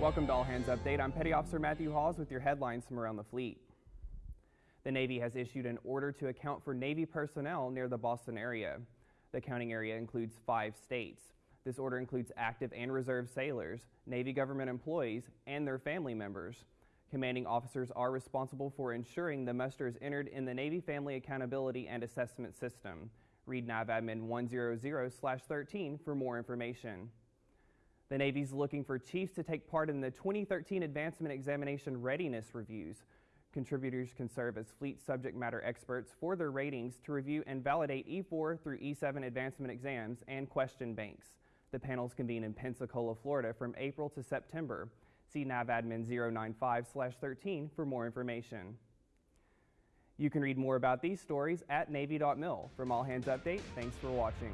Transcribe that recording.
Welcome to All Hands Update. I'm Petty Officer Matthew Hawes with your headlines from around the fleet. The Navy has issued an order to account for Navy personnel near the Boston area. The counting area includes five states. This order includes active and reserve sailors, Navy government employees, and their family members. Commanding officers are responsible for ensuring the muster is entered in the Navy Family Accountability and Assessment System. Read NAVADMIN 100-13 for more information. The Navy's looking for chiefs to take part in the 2013 Advancement Examination Readiness Reviews. Contributors can serve as fleet subject matter experts for their ratings to review and validate E4 through E7 advancement exams and question banks. The panels convene in Pensacola, Florida from April to September. See NAVADMIN 095-13 for more information. You can read more about these stories at Navy.mil. From All Hands Update, thanks for watching.